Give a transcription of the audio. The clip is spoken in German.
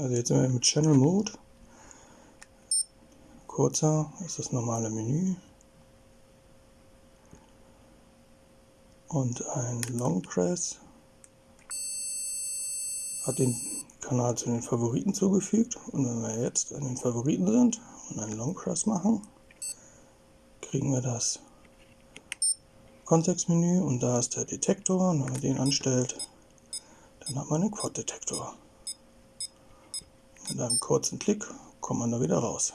Also jetzt sind wir mit Channel Mode. Kurzer ist das normale Menü. Und ein Long Press hat den Kanal zu den Favoriten zugefügt. Und wenn wir jetzt an den Favoriten sind und einen Long Press machen, kriegen wir das Kontextmenü und da ist der Detektor und wenn man den anstellt, dann hat man einen Quad-Detektor. Mit einem kurzen Klick kommt man da wieder raus.